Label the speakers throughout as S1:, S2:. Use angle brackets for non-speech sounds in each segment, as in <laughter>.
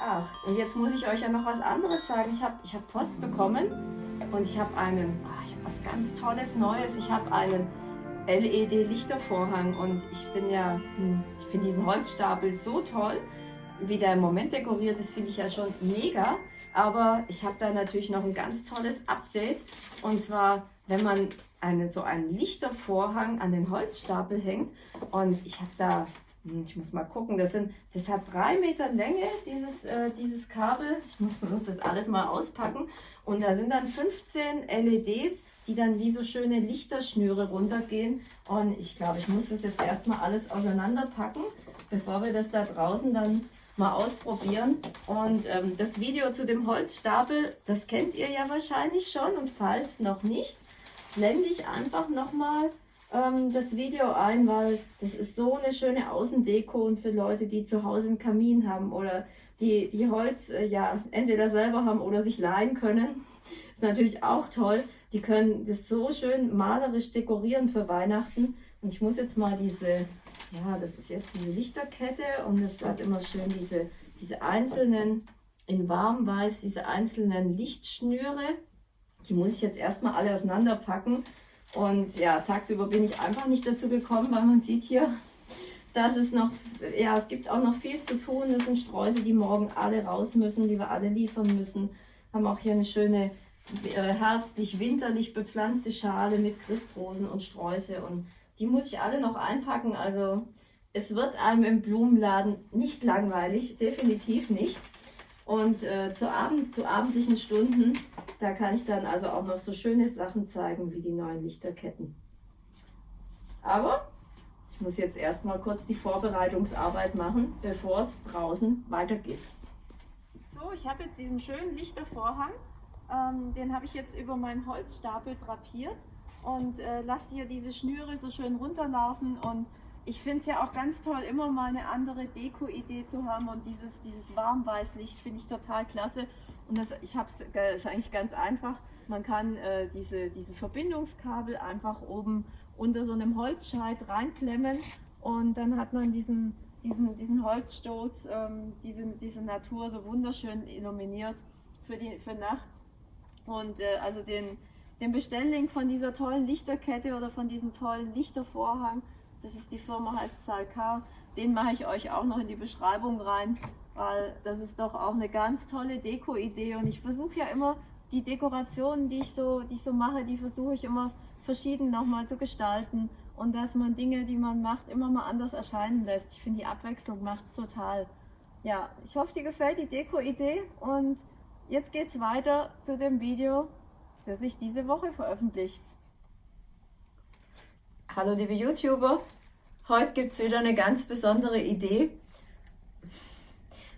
S1: Ach, und jetzt muss ich euch ja noch was anderes sagen. Ich habe ich hab Post bekommen und ich habe einen, ah, ich habe was ganz Tolles Neues. Ich habe einen LED-Lichtervorhang und ich bin ja, hm, ich finde diesen Holzstapel so toll. Wie der im Moment dekoriert ist, finde ich ja schon mega. Aber ich habe da natürlich noch ein ganz tolles Update. Und zwar, wenn man eine, so einen Lichtervorhang an den Holzstapel hängt. Und ich habe da ich muss mal gucken, das, sind, das hat drei Meter Länge, dieses, äh, dieses Kabel. Ich muss, muss das alles mal auspacken. Und da sind dann 15 LEDs, die dann wie so schöne Lichterschnüre runtergehen. Und ich glaube, ich muss das jetzt erstmal alles auseinanderpacken, bevor wir das da draußen dann mal ausprobieren. Und ähm, das Video zu dem Holzstapel, das kennt ihr ja wahrscheinlich schon. Und falls noch nicht, blende ich einfach nochmal ähm, das Video ein, weil das ist so eine schöne Außendeko und für Leute, die zu Hause einen Kamin haben oder die, die Holz äh, ja entweder selber haben oder sich leihen können. Ist natürlich auch toll. Die können das so schön malerisch dekorieren für Weihnachten. Und ich muss jetzt mal diese, ja, das ist jetzt diese Lichterkette und es hat immer schön diese, diese einzelnen, in warmweiß, diese einzelnen Lichtschnüre. Die muss ich jetzt erstmal alle auseinanderpacken. Und ja, tagsüber bin ich einfach nicht dazu gekommen, weil man sieht hier, dass es noch, ja, es gibt auch noch viel zu tun. Das sind Streusel, die morgen alle raus müssen, die wir alle liefern müssen. Haben auch hier eine schöne äh, herbstlich, winterlich bepflanzte Schale mit Christrosen und Sträuße. Und die muss ich alle noch einpacken. Also es wird einem im Blumenladen nicht langweilig, definitiv nicht. Und äh, zu, Abend, zu abendlichen Stunden, da kann ich dann also auch noch so schöne Sachen zeigen, wie die neuen Lichterketten. Aber ich muss jetzt erstmal kurz die Vorbereitungsarbeit machen, bevor es draußen weitergeht. So, ich habe jetzt diesen schönen Lichtervorhang. Ähm, den habe ich jetzt über meinen Holzstapel drapiert und äh, lasse hier diese Schnüre so schön runterlaufen und ich finde es ja auch ganz toll, immer mal eine andere Deko-Idee zu haben und dieses, dieses Warmweißlicht finde ich total klasse. Und das, ich habe es eigentlich ganz einfach. Man kann äh, diese, dieses Verbindungskabel einfach oben unter so einem Holzscheit reinklemmen und dann hat man diesen, diesen, diesen Holzstoß, ähm, diese, diese Natur so wunderschön illuminiert für, die, für nachts. Und äh, also den, den Bestelllink von dieser tollen Lichterkette oder von diesem tollen Lichtervorhang, das ist die Firma, heißt Salkar. Den mache ich euch auch noch in die Beschreibung rein, weil das ist doch auch eine ganz tolle Deko-Idee. Und ich versuche ja immer, die Dekorationen, die ich so, die ich so mache, die versuche ich immer verschieden nochmal zu gestalten. Und dass man Dinge, die man macht, immer mal anders erscheinen lässt. Ich finde, die Abwechslung macht es total. Ja, ich hoffe, dir gefällt die Deko-Idee. Und jetzt geht es weiter zu dem Video, das ich diese Woche veröffentliche. Hallo liebe YouTuber, heute gibt es wieder eine ganz besondere Idee.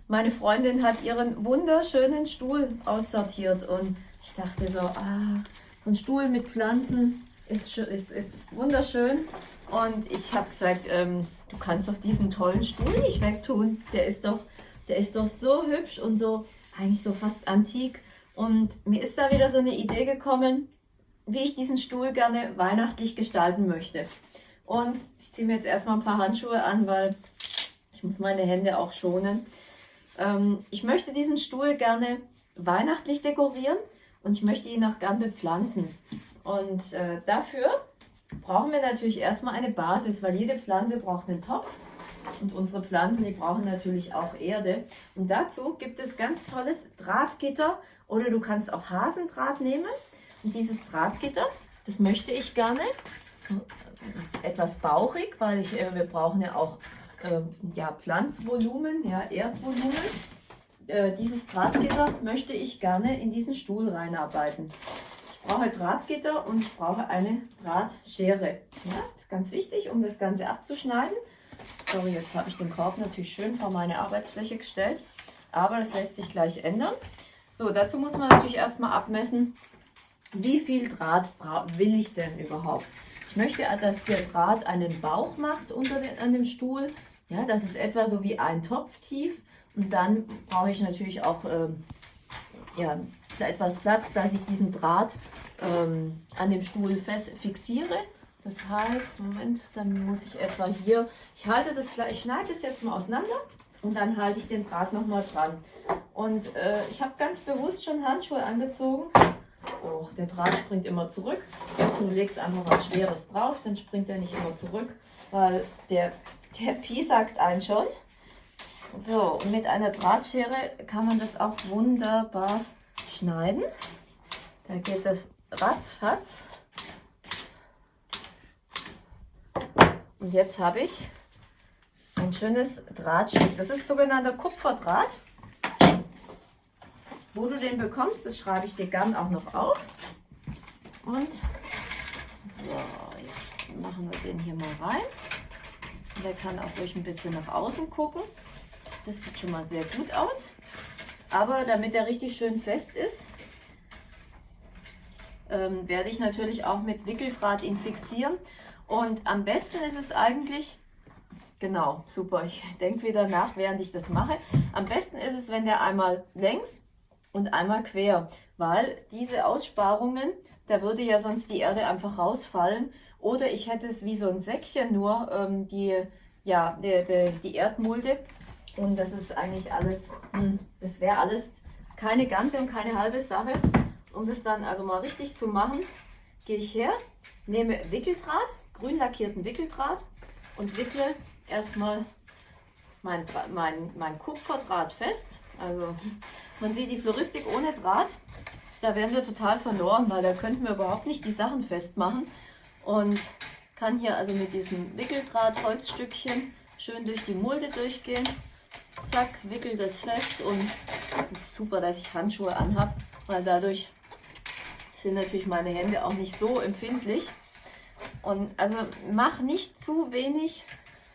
S1: Meine Freundin hat ihren wunderschönen Stuhl aussortiert und ich dachte so, ah, so ein Stuhl mit Pflanzen ist, ist, ist wunderschön. Und ich habe gesagt, ähm, du kannst doch diesen tollen Stuhl nicht wegtun. Der ist doch, der ist doch so hübsch und so, eigentlich so fast antik. Und mir ist da wieder so eine Idee gekommen, wie ich diesen Stuhl gerne weihnachtlich gestalten möchte. Und ich ziehe mir jetzt erstmal ein paar Handschuhe an, weil ich muss meine Hände auch schonen. Ähm, ich möchte diesen Stuhl gerne weihnachtlich dekorieren und ich möchte ihn auch gern bepflanzen. Und äh, dafür brauchen wir natürlich erstmal eine Basis, weil jede Pflanze braucht einen Topf und unsere Pflanzen, die brauchen natürlich auch Erde. Und dazu gibt es ganz tolles Drahtgitter oder du kannst auch Hasendraht nehmen. Dieses Drahtgitter, das möchte ich gerne etwas bauchig, weil ich, äh, wir brauchen ja auch äh, ja, Pflanzvolumen, ja, Erdvolumen. Äh, dieses Drahtgitter möchte ich gerne in diesen Stuhl reinarbeiten. Ich brauche Drahtgitter und ich brauche eine Drahtschere. Ja, das ist ganz wichtig, um das Ganze abzuschneiden. Sorry, jetzt habe ich den Korb natürlich schön vor meine Arbeitsfläche gestellt, aber das lässt sich gleich ändern. So, dazu muss man natürlich erstmal abmessen, wie viel Draht will ich denn überhaupt? Ich möchte, dass der Draht einen Bauch macht unter den, an dem Stuhl. Ja, das ist etwa so wie ein Topf tief. Und dann brauche ich natürlich auch ähm, ja, etwas Platz, dass ich diesen Draht ähm, an dem Stuhl fest fixiere. Das heißt, Moment, dann muss ich etwa hier, ich halte das ich schneide das jetzt mal auseinander Und dann halte ich den Draht nochmal dran. Und äh, ich habe ganz bewusst schon Handschuhe angezogen. Oh, der Draht springt immer zurück. du legst einfach was Schweres drauf, dann springt er nicht immer zurück, weil der, der Pi sagt einen schon. So, mit einer Drahtschere kann man das auch wunderbar schneiden. Da geht das ratzfatz. Und jetzt habe ich ein schönes Drahtstück. Das ist sogenannter Kupferdraht. Wo du den bekommst, das schreibe ich dir gern auch noch auf. Und so, jetzt machen wir den hier mal rein. Der kann auch ruhig ein bisschen nach außen gucken. Das sieht schon mal sehr gut aus. Aber damit er richtig schön fest ist, ähm, werde ich natürlich auch mit Wickeldraht ihn fixieren. Und am besten ist es eigentlich, genau, super, ich <laughs> denke wieder nach, während ich das mache. Am besten ist es, wenn der einmal längs und einmal quer, weil diese Aussparungen, da würde ja sonst die Erde einfach rausfallen. Oder ich hätte es wie so ein Säckchen nur, ähm, die, ja, die, die, die Erdmulde. Und das ist eigentlich alles, hm, das wäre alles keine ganze und keine halbe Sache. Um das dann also mal richtig zu machen, gehe ich her, nehme Wickeldraht, grün lackierten Wickeldraht und wickle erstmal mein, mein, mein Kupferdraht fest. Also man sieht die Floristik ohne Draht, da wären wir total verloren, weil da könnten wir überhaupt nicht die Sachen festmachen. Und kann hier also mit diesem Wickeldraht Holzstückchen schön durch die Mulde durchgehen. Zack, wickel das fest und es ist super, dass ich Handschuhe anhabe, weil dadurch sind natürlich meine Hände auch nicht so empfindlich. Und also mach nicht zu wenig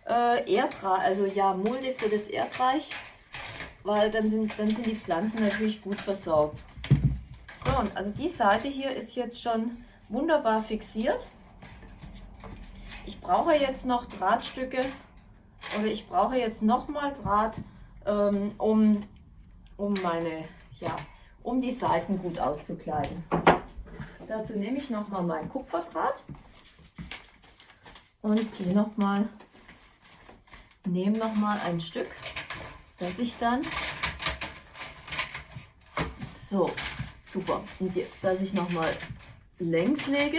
S1: äh, Erdreich, also ja, Mulde für das Erdreich, weil dann sind, dann sind die Pflanzen natürlich gut versorgt. So, und also die Seite hier ist jetzt schon wunderbar fixiert. Ich brauche jetzt noch Drahtstücke oder ich brauche jetzt nochmal Draht, ähm, um, um meine, ja, um die Seiten gut auszukleiden. Dazu nehme ich nochmal mein Kupferdraht und gehe nochmal, nehme nochmal ein Stück, das ich dann, so, super, und dass ich nochmal längs lege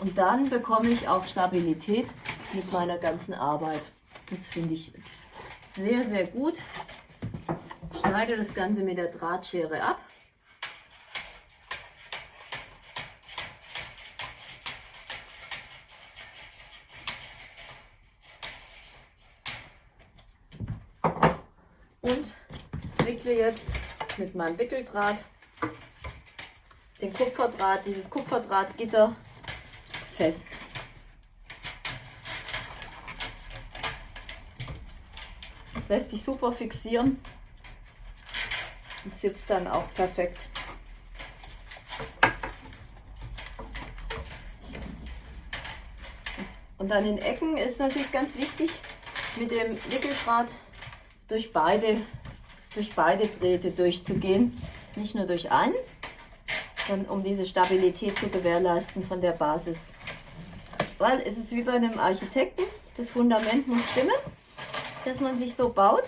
S1: und dann bekomme ich auch Stabilität mit meiner ganzen Arbeit. Das finde ich sehr, sehr gut. Schneide das Ganze mit der Drahtschere ab. und wickle jetzt mit meinem Wickeldraht den Kupferdraht, dieses Kupferdrahtgitter fest. Das lässt sich super fixieren und sitzt dann auch perfekt. Und an den Ecken ist natürlich ganz wichtig, mit dem Wickeldraht durch beide, durch beide Drähte durchzugehen. Nicht nur durch einen, sondern um diese Stabilität zu gewährleisten von der Basis. Weil es ist wie bei einem Architekten, das Fundament muss stimmen, dass man sich so baut.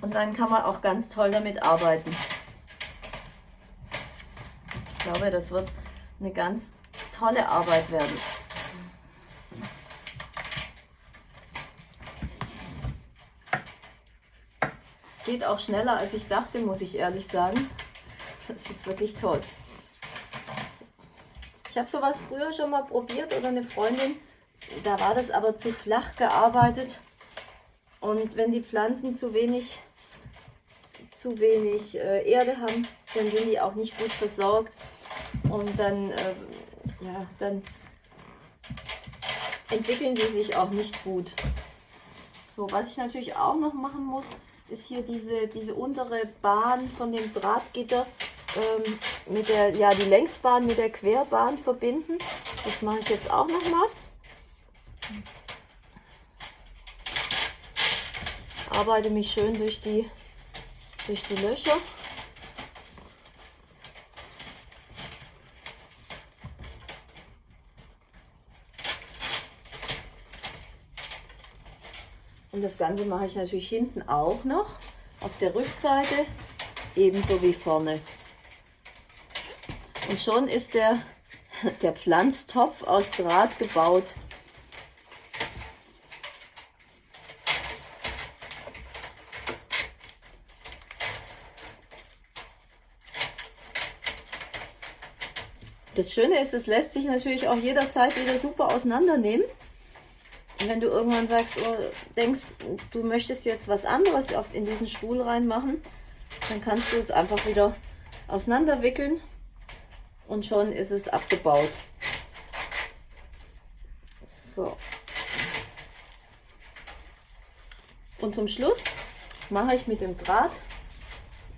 S1: Und dann kann man auch ganz toll damit arbeiten. Ich glaube, das wird eine ganz tolle Arbeit werden. Geht auch schneller, als ich dachte, muss ich ehrlich sagen. Das ist wirklich toll. Ich habe sowas früher schon mal probiert oder eine Freundin, da war das aber zu flach gearbeitet. Und wenn die Pflanzen zu wenig, zu wenig äh, Erde haben, dann sind die auch nicht gut versorgt. Und dann, äh, ja, dann entwickeln die sich auch nicht gut. So, was ich natürlich auch noch machen muss, ist hier diese, diese untere Bahn von dem Drahtgitter ähm, mit der, ja, die Längsbahn mit der Querbahn verbinden. Das mache ich jetzt auch nochmal. Arbeite mich schön durch die, durch die Löcher. Und das Ganze mache ich natürlich hinten auch noch auf der Rückseite, ebenso wie vorne. Und schon ist der, <laughs> der Pflanztopf aus Draht gebaut. Das Schöne ist, es lässt sich natürlich auch jederzeit wieder super auseinandernehmen. Wenn du irgendwann sagst, oh, denkst, du möchtest jetzt was anderes auf, in diesen Stuhl reinmachen, dann kannst du es einfach wieder auseinanderwickeln und schon ist es abgebaut. So. Und zum Schluss mache ich mit dem Draht,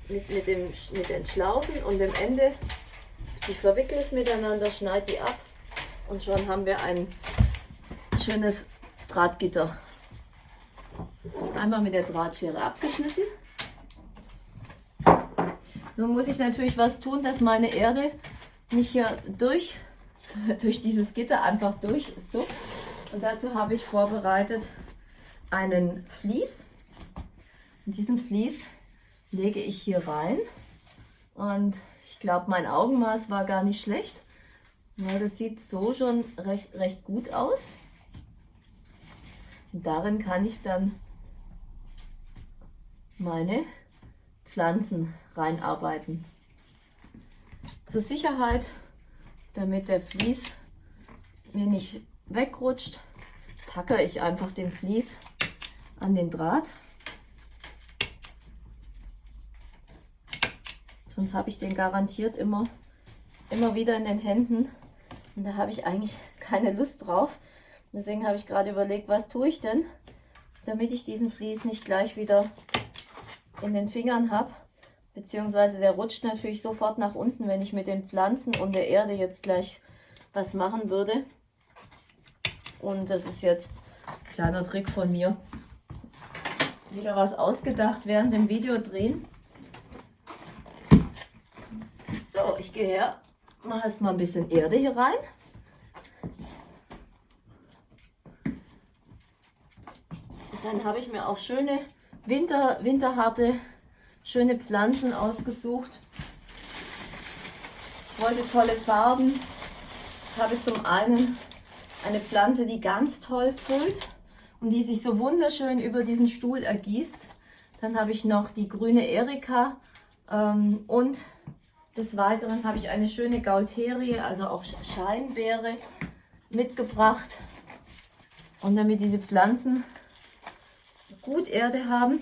S1: mit, mit, dem, mit den Schlaufen und dem Ende, die verwickle ich miteinander, schneide die ab und schon haben wir ein schönes Drahtgitter. Einmal mit der Drahtschere abgeschnitten. Nun muss ich natürlich was tun, dass meine Erde nicht hier durch, <laughs> durch dieses Gitter einfach durch so. Und dazu habe ich vorbereitet einen Vlies. Und diesen Vlies lege ich hier rein. Und ich glaube, mein Augenmaß war gar nicht schlecht. Weil das sieht so schon recht, recht gut aus. Und darin kann ich dann meine Pflanzen reinarbeiten. Zur Sicherheit, damit der Vlies mir nicht wegrutscht, tackere ich einfach den Vlies an den Draht. Sonst habe ich den garantiert immer, immer wieder in den Händen. Und da habe ich eigentlich keine Lust drauf. Deswegen habe ich gerade überlegt, was tue ich denn, damit ich diesen Vlies nicht gleich wieder in den Fingern habe. Beziehungsweise der rutscht natürlich sofort nach unten, wenn ich mit den Pflanzen und der Erde jetzt gleich was machen würde. Und das ist jetzt ein kleiner Trick von mir. Wieder was ausgedacht während dem Video drehen. So, ich gehe her, mache erstmal ein bisschen Erde hier rein. Dann habe ich mir auch schöne Winter, winterharte, schöne Pflanzen ausgesucht. Ich wollte tolle Farben. Ich habe zum einen eine Pflanze, die ganz toll füllt und die sich so wunderschön über diesen Stuhl ergießt. Dann habe ich noch die grüne Erika ähm, und des Weiteren habe ich eine schöne Gaulterie, also auch Scheinbeere mitgebracht. Und damit diese Pflanzen gut Erde haben,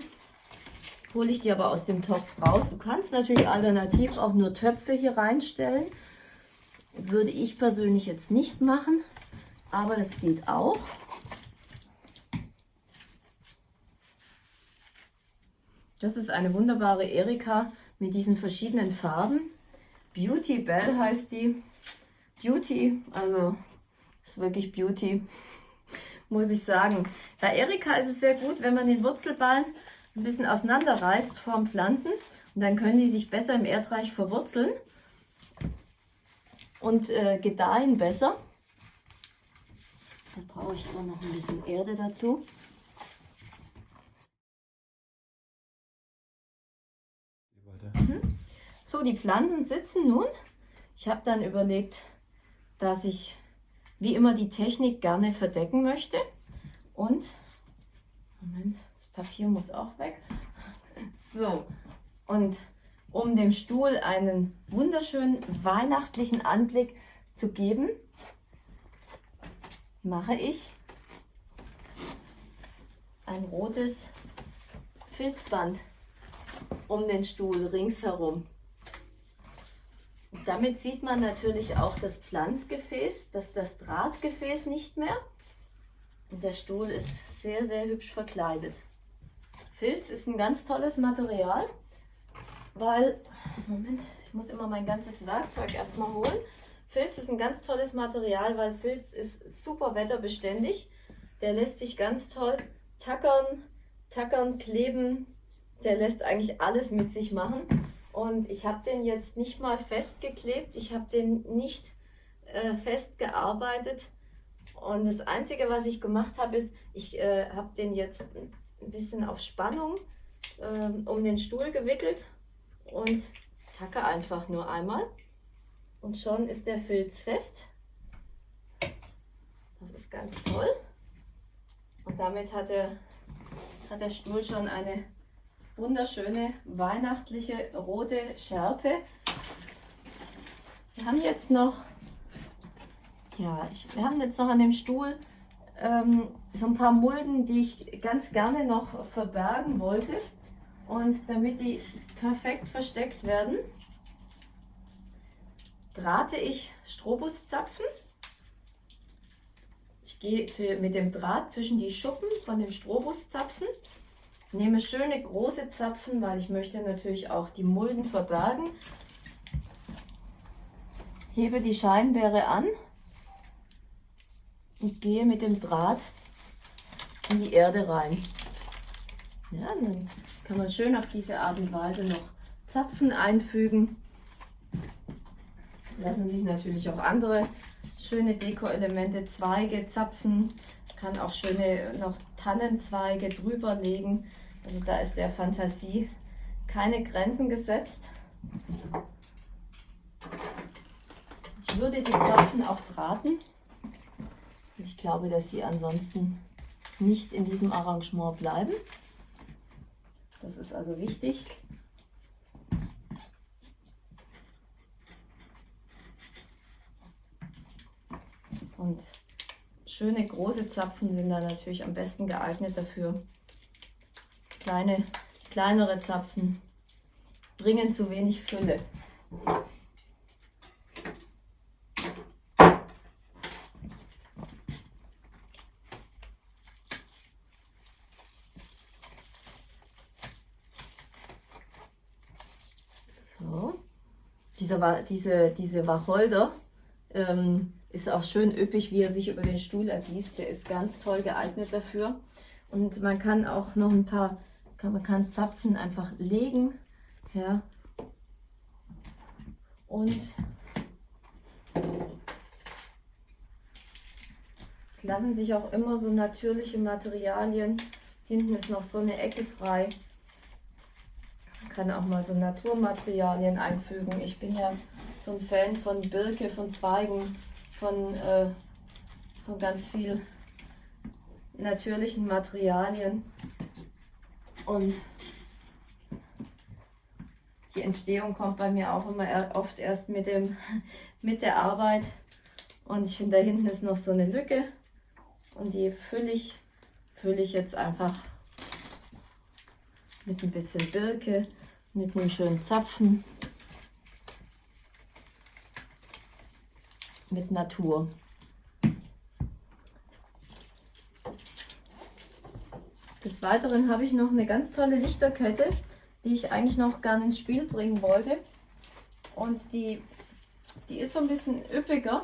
S1: hole ich die aber aus dem Topf raus. Du kannst natürlich alternativ auch nur Töpfe hier reinstellen. Würde ich persönlich jetzt nicht machen, aber das geht auch. Das ist eine wunderbare Erika mit diesen verschiedenen Farben. Beauty Bell heißt die. Beauty, also ist wirklich Beauty muss ich sagen. Bei Erika ist es sehr gut, wenn man den Wurzelballen ein bisschen auseinanderreißt vom Pflanzen. Und dann können die sich besser im Erdreich verwurzeln und äh, gedeihen besser. Da brauche ich aber noch ein bisschen Erde dazu. Mhm. So, die Pflanzen sitzen nun. Ich habe dann überlegt, dass ich wie immer die Technik gerne verdecken möchte. Und, Moment, das Papier muss auch weg. <laughs> So, und um dem Stuhl einen wunderschönen weihnachtlichen Anblick zu geben, mache ich ein rotes Filzband um den Stuhl ringsherum. Damit sieht man natürlich auch das Pflanzgefäß, das, das Drahtgefäß nicht mehr. Und der Stuhl ist sehr, sehr hübsch verkleidet. Filz ist ein ganz tolles Material, weil, Moment, ich muss immer mein ganzes Werkzeug erstmal holen. Filz ist ein ganz tolles Material, weil Filz ist super wetterbeständig. Der lässt sich ganz toll tackern, tackern, kleben. Der lässt eigentlich alles mit sich machen. Und ich habe den jetzt nicht mal festgeklebt, ich habe den nicht äh, festgearbeitet. Und das Einzige, was ich gemacht habe, ist, ich äh, habe den jetzt ein bisschen auf Spannung ähm, um den Stuhl gewickelt und tacke einfach nur einmal und schon ist der Filz fest. Das ist ganz toll. Und damit hat der, hat der Stuhl schon eine wunderschöne weihnachtliche rote Schärpe. Wir haben jetzt noch, ja, ich, wir haben jetzt noch an dem Stuhl ähm, so ein paar Mulden, die ich ganz gerne noch verbergen wollte. Und damit die perfekt versteckt werden, drahte ich Strobuszapfen. Ich gehe mit dem Draht zwischen die Schuppen von dem Strobuszapfen, nehme schöne große Zapfen, weil ich möchte natürlich auch die Mulden verbergen. Hebe die Scheinbeere an und gehe mit dem Draht in die Erde rein. Ja, dann kann man schön auf diese Art und Weise noch Zapfen einfügen. Lassen sich natürlich auch andere schöne Deko-Elemente, Zweige, Zapfen, kann auch schöne noch Tannenzweige drüber legen. Also da ist der Fantasie keine Grenzen gesetzt. Ich würde die Zapfen auch drahten. Ich glaube, dass sie ansonsten nicht in diesem Arrangement bleiben. Das ist also wichtig. Und schöne große Zapfen sind da natürlich am besten geeignet dafür. Kleine, kleinere Zapfen bringen zu wenig Fülle. dieser, diese, diese Wacholder ähm, ist auch schön üppig, wie er sich über den Stuhl ergießt. Der ist ganz toll geeignet dafür. Und man kann auch noch ein paar, kann, man kann Zapfen einfach legen. Ja. Und es lassen sich auch immer so natürliche Materialien. Hinten ist noch so eine Ecke frei kann auch mal so Naturmaterialien einfügen. Ich bin ja so ein Fan von Birke, von Zweigen, von, äh, von ganz viel natürlichen Materialien. Und die Entstehung kommt bei mir auch immer oft erst mit, dem, <laughs> mit der Arbeit. Und ich finde, da hinten ist noch so eine Lücke. Und die fülle ich, fülle ich jetzt einfach mit ein bisschen Birke mit einem schönen Zapfen mit Natur. Des Weiteren habe ich noch eine ganz tolle Lichterkette, die ich eigentlich noch gerne ins Spiel bringen wollte. Und die, die ist so ein bisschen üppiger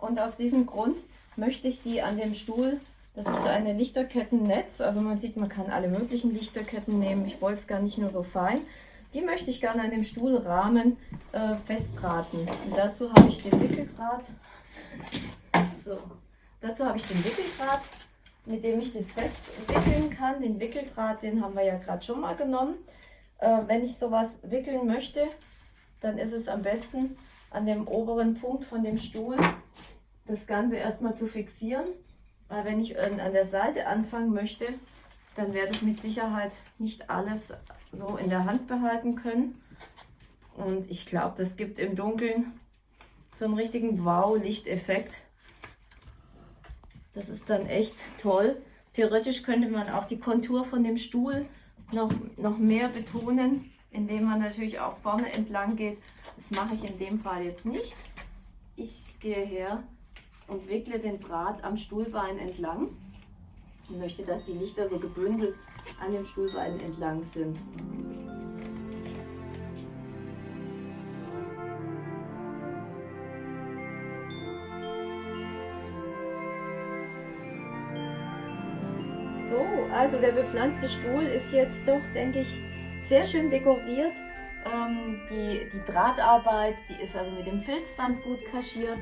S1: und aus diesem Grund möchte ich die an dem Stuhl das ist eine Lichterkettennetz. Also man sieht, man kann alle möglichen Lichterketten nehmen. Ich wollte es gar nicht nur so fein. Die möchte ich gerne an dem Stuhlrahmen äh, festdrahten. Und dazu habe ich den Wickeldraht. So. Dazu habe ich den Wickeldraht, mit dem ich das festwickeln kann. Den Wickeldraht, den haben wir ja gerade schon mal genommen. Äh, wenn ich sowas wickeln möchte, dann ist es am besten an dem oberen Punkt von dem Stuhl das Ganze erstmal zu fixieren. Weil wenn ich an der Seite anfangen möchte, dann werde ich mit Sicherheit nicht alles so in der Hand behalten können. Und ich glaube, das gibt im Dunkeln so einen richtigen Wow-Lichteffekt. Das ist dann echt toll. Theoretisch könnte man auch die Kontur von dem Stuhl noch, noch mehr betonen, indem man natürlich auch vorne entlang geht. Das mache ich in dem Fall jetzt nicht. Ich gehe her und wickle den Draht am Stuhlbein entlang. Ich möchte, dass die Lichter so gebündelt an dem Stuhlbein entlang sind. So, also der bepflanzte Stuhl ist jetzt doch, denke ich, sehr schön dekoriert. Ähm, die, die Drahtarbeit, die ist also mit dem Filzband gut kaschiert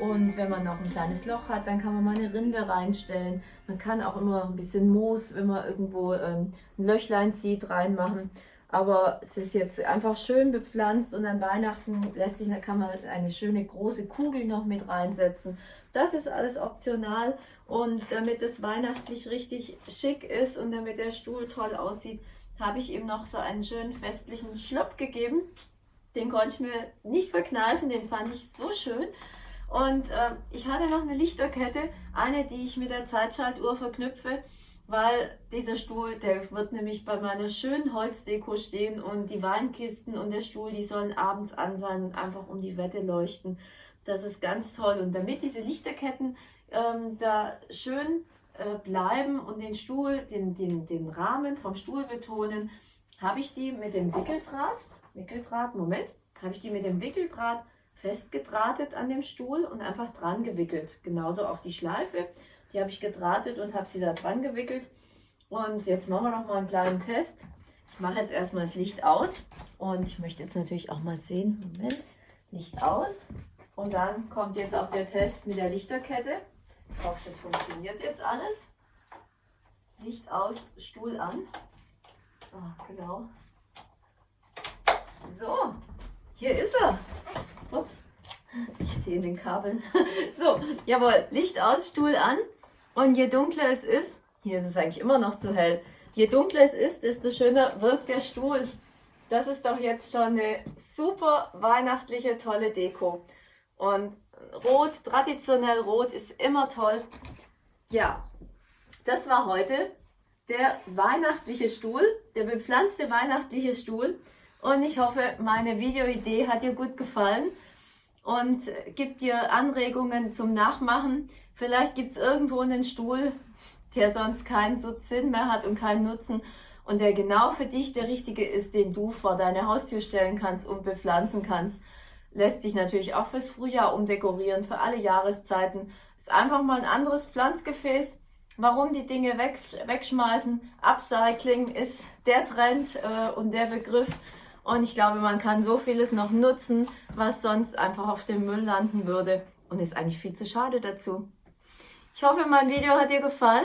S1: Und wenn man noch ein kleines Loch hat, dann kann man mal eine Rinde reinstellen. Man kann auch immer ein bisschen Moos, wenn man irgendwo ähm, ein Löchlein zieht, reinmachen. Aber es ist jetzt einfach schön bepflanzt und an Weihnachten lässt sich, da kann man eine schöne große Kugel noch mit reinsetzen. Das ist alles optional und damit es weihnachtlich richtig schick ist und damit der Stuhl toll aussieht, habe ich ihm noch so einen schönen festlichen Schlopp gegeben. Den konnte ich mir nicht verkneifen, den fand ich so schön. Und äh, ich hatte noch eine Lichterkette, eine, die ich mit der Zeitschaltuhr verknüpfe weil dieser Stuhl, der wird nämlich bei meiner schönen Holzdeko stehen und die Weinkisten und der Stuhl, die sollen abends an sein und einfach um die Wette leuchten. Das ist ganz toll. Und damit diese Lichterketten ähm, da schön äh, bleiben und den Stuhl, den, den, den Rahmen vom Stuhl betonen, habe ich die mit dem Wickeldraht, Wickeldraht, Moment, habe ich die mit dem Wickeldraht festgedrahtet an dem Stuhl und einfach dran gewickelt. Genauso auch die Schleife. Die habe ich gedrahtet und habe sie da dran gewickelt. Und jetzt machen wir noch mal einen kleinen Test. Ich mache jetzt erstmal das Licht aus. Und ich möchte jetzt natürlich auch mal sehen. Moment. Licht aus. Und dann kommt jetzt auch der Test mit der Lichterkette. Ich hoffe, das funktioniert jetzt alles. Licht aus, Stuhl an. Oh, genau. So, hier ist er. Ups, ich stehe in den Kabeln. <laughs> So, jawohl, Licht aus, Stuhl an. Und je dunkler es ist, hier ist es eigentlich immer noch zu hell, je dunkler es ist, desto schöner wirkt der Stuhl. Das ist doch jetzt schon eine super weihnachtliche, tolle Deko. Und rot, traditionell rot, ist immer toll. Ja, das war heute der weihnachtliche Stuhl, der bepflanzte weihnachtliche Stuhl. Und ich hoffe, meine Videoidee hat dir gut gefallen und gibt dir Anregungen zum Nachmachen. Vielleicht gibt es irgendwo einen Stuhl, der sonst keinen Sinn mehr hat und keinen Nutzen und der genau für dich der richtige ist, den du vor deine Haustür stellen kannst und bepflanzen kannst. Lässt sich natürlich auch fürs Frühjahr umdekorieren, für alle Jahreszeiten. Ist einfach mal ein anderes Pflanzgefäß. Warum die Dinge weg, wegschmeißen? Upcycling ist der Trend äh, und der Begriff. Und ich glaube, man kann so vieles noch nutzen, was sonst einfach auf dem Müll landen würde. Und ist eigentlich viel zu schade dazu. Ich hoffe, mein Video hat dir gefallen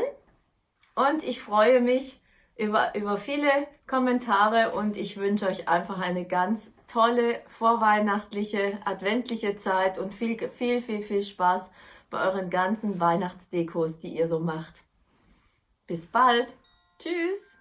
S1: und ich freue mich über, über viele Kommentare und ich wünsche euch einfach eine ganz tolle vorweihnachtliche, adventliche Zeit und viel, viel, viel, viel Spaß bei euren ganzen Weihnachtsdekos, die ihr so macht. Bis bald. Tschüss.